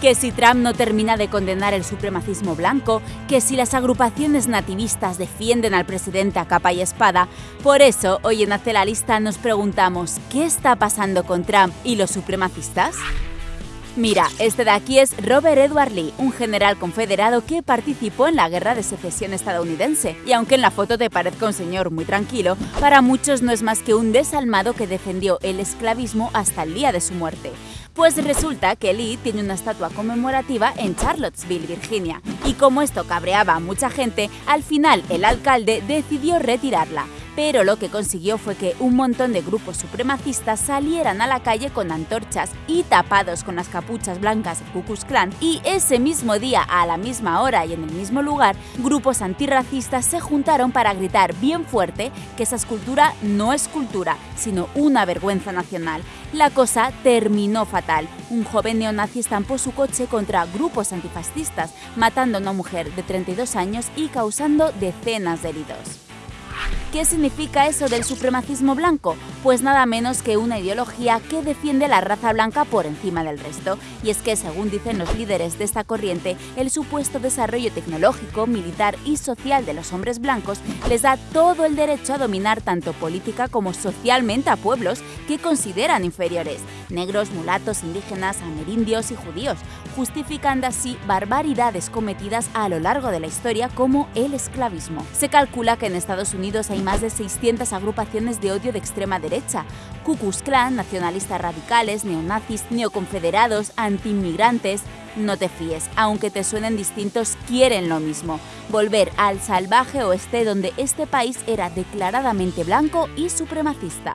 que si Trump no termina de condenar el supremacismo blanco, que si las agrupaciones nativistas defienden al presidente a capa y espada. Por eso, hoy en Hace la Lista nos preguntamos, ¿qué está pasando con Trump y los supremacistas? Mira, este de aquí es Robert Edward Lee, un general confederado que participó en la Guerra de Secesión estadounidense. Y aunque en la foto te parezca un señor muy tranquilo, para muchos no es más que un desalmado que defendió el esclavismo hasta el día de su muerte. Pues resulta que Lee tiene una estatua conmemorativa en Charlottesville, Virginia. Y como esto cabreaba a mucha gente, al final el alcalde decidió retirarla pero lo que consiguió fue que un montón de grupos supremacistas salieran a la calle con antorchas y tapados con las capuchas blancas del Ku Klan y ese mismo día, a la misma hora y en el mismo lugar, grupos antirracistas se juntaron para gritar bien fuerte que esa escultura no es cultura, sino una vergüenza nacional. La cosa terminó fatal. Un joven neonazi estampó su coche contra grupos antifascistas, matando a una mujer de 32 años y causando decenas de heridos. ¿Qué significa eso del supremacismo blanco? Pues nada menos que una ideología que defiende la raza blanca por encima del resto. Y es que, según dicen los líderes de esta corriente, el supuesto desarrollo tecnológico, militar y social de los hombres blancos les da todo el derecho a dominar tanto política como socialmente a pueblos que consideran inferiores, negros, mulatos, indígenas, amerindios y judíos, justificando así barbaridades cometidas a lo largo de la historia como el esclavismo. Se calcula que en Estados Unidos hay más de 600 agrupaciones de odio de extrema derecha, Ku Klan, nacionalistas radicales, neonazis, neoconfederados, antiinmigrantes... No te fíes, aunque te suenen distintos, quieren lo mismo, volver al salvaje oeste donde este país era declaradamente blanco y supremacista.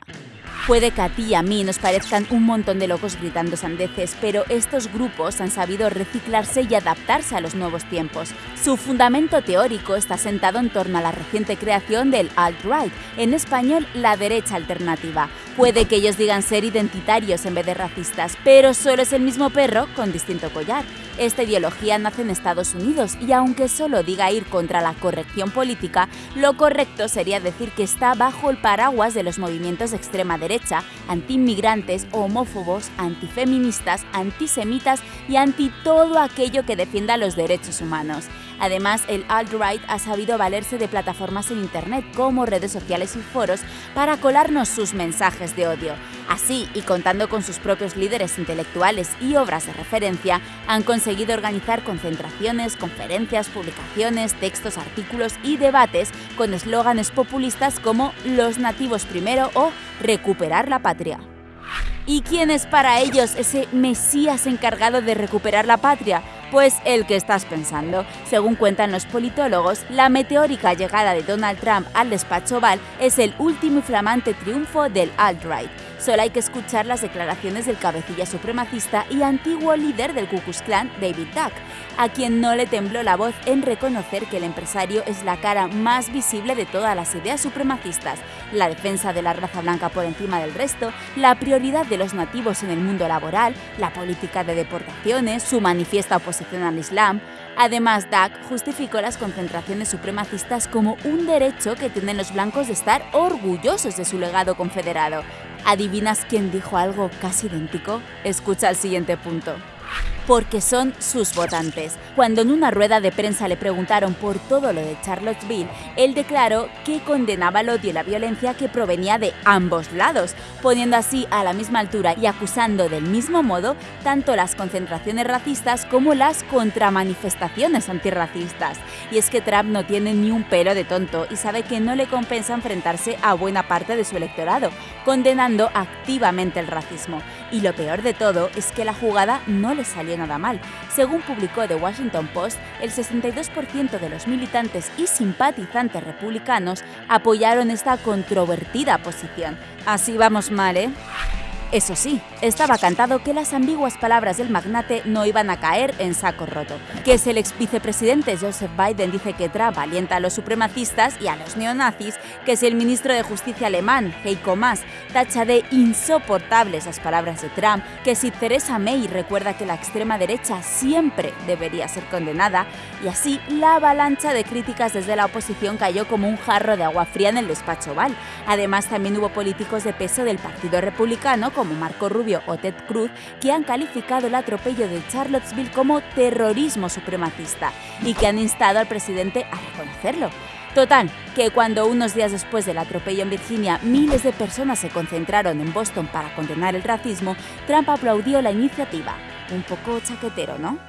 Puede que a ti y a mí nos parezcan un montón de locos gritando sandeces, pero estos grupos han sabido reciclarse y adaptarse a los nuevos tiempos. Su fundamento teórico está sentado en torno a la reciente creación del alt-right, en español la derecha alternativa. Puede que ellos digan ser identitarios en vez de racistas, pero solo es el mismo perro con distinto collar. Esta ideología nace en Estados Unidos y aunque solo diga ir contra la corrección política, lo correcto sería decir que está bajo el paraguas de los movimientos de extrema derecha, antiinmigrantes, homófobos, antifeministas, antisemitas y anti todo aquello que defienda los derechos humanos. Además, el alt-right ha sabido valerse de plataformas en Internet como redes sociales y foros para colarnos sus mensajes de odio. Así, y contando con sus propios líderes intelectuales y obras de referencia, han conseguido organizar concentraciones, conferencias, publicaciones, textos, artículos y debates con eslóganes populistas como los nativos primero o recuperar la patria. ¿Y quién es para ellos ese Mesías encargado de recuperar la patria? Pues el que estás pensando. Según cuentan los politólogos, la meteórica llegada de Donald Trump al despacho Oval es el último y flamante triunfo del alt-right. Solo hay que escuchar las declaraciones del cabecilla supremacista y antiguo líder del Ku Klux Klan, David Duck, a quien no le tembló la voz en reconocer que el empresario es la cara más visible de todas las ideas supremacistas, la defensa de la raza blanca por encima del resto, la prioridad de los nativos en el mundo laboral, la política de deportaciones, su manifiesta oposición al Islam. Además, Duck justificó las concentraciones supremacistas como un derecho que tienen los blancos de estar orgullosos de su legado confederado. ¿Adivinas quién dijo algo casi idéntico? Escucha el siguiente punto porque son sus votantes. Cuando en una rueda de prensa le preguntaron por todo lo de Charlottesville, él declaró que condenaba el odio y la violencia que provenía de ambos lados, poniendo así a la misma altura y acusando del mismo modo tanto las concentraciones racistas como las contramanifestaciones antirracistas. Y es que Trump no tiene ni un pelo de tonto y sabe que no le compensa enfrentarse a buena parte de su electorado, condenando activamente el racismo. Y lo peor de todo es que la jugada no le salió Según publicó The Washington Post, el 62% de los militantes y simpatizantes republicanos apoyaron esta controvertida posición. Así vamos mal, ¿eh? Eso sí, estaba cantado que las ambiguas palabras del magnate no iban a caer en saco roto. Que si el ex vicepresidente Joseph Biden dice que Trump alienta a los supremacistas y a los neonazis, que si el ministro de Justicia alemán, Heiko Maas, tacha de insoportables las palabras de Trump, que si Theresa May recuerda que la extrema derecha siempre debería ser condenada, y así la avalancha de críticas desde la oposición cayó como un jarro de agua fría en el despacho Oval. Además, también hubo políticos de peso del Partido Republicano como Marco Rubio o Ted Cruz, que han calificado el atropello de Charlottesville como terrorismo supremacista y que han instado al presidente a reconocerlo. Total, que cuando unos días después del atropello en Virginia miles de personas se concentraron en Boston para condenar el racismo, Trump aplaudió la iniciativa. Un poco chaquetero, ¿no?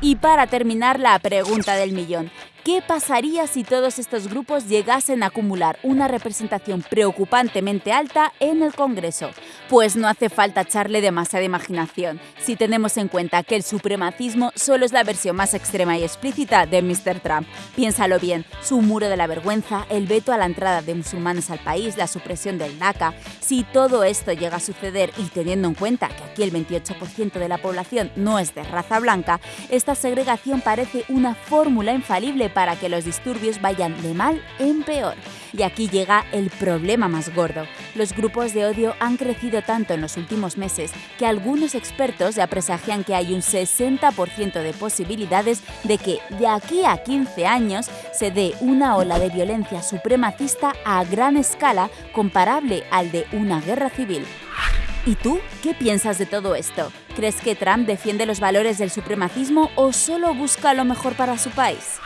Y para terminar, la pregunta del millón. ¿Qué pasaría si todos estos grupos llegasen a acumular una representación preocupantemente alta en el Congreso? Pues no hace falta echarle demasiada imaginación, si tenemos en cuenta que el supremacismo solo es la versión más extrema y explícita de Mr. Trump. Piénsalo bien, su muro de la vergüenza, el veto a la entrada de musulmanes al país, la supresión del DACA. Si todo esto llega a suceder y teniendo en cuenta que aquí el 28% de la población no es de raza blanca, esta segregación parece una fórmula infalible para que los disturbios vayan de mal en peor. Y aquí llega el problema más gordo. Los grupos de odio han crecido tanto en los últimos meses que algunos expertos ya presagian que hay un 60% de posibilidades de que de aquí a 15 años se dé una ola de violencia supremacista a gran escala comparable al de una guerra civil. ¿Y tú qué piensas de todo esto? ¿Crees que Trump defiende los valores del supremacismo o solo busca lo mejor para su país?